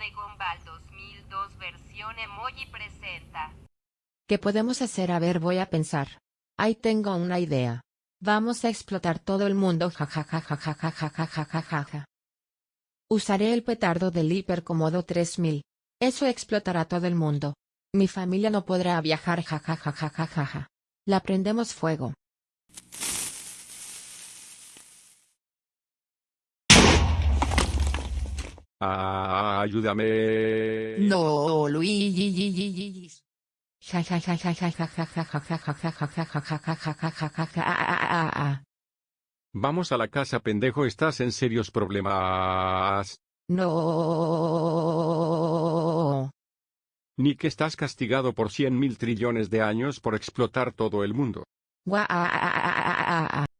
de Gombal 2002 versión emoji presenta. ¿Qué podemos hacer? A ver, voy a pensar. Ahí tengo una idea. Vamos a explotar todo el mundo. Ja, ja, ja, ja Usaré el petardo del hipercomodo 3000. Eso explotará todo el mundo. Mi familia no podrá viajar. Ja, ja, ja, ja, ja, ja. La prendemos fuego. Ayúdame. No, Luis. Vamos a la casa, pendejo, estás en serios problemas. No. Ni que estás castigado por cien mil trillones de años por explotar todo el mundo.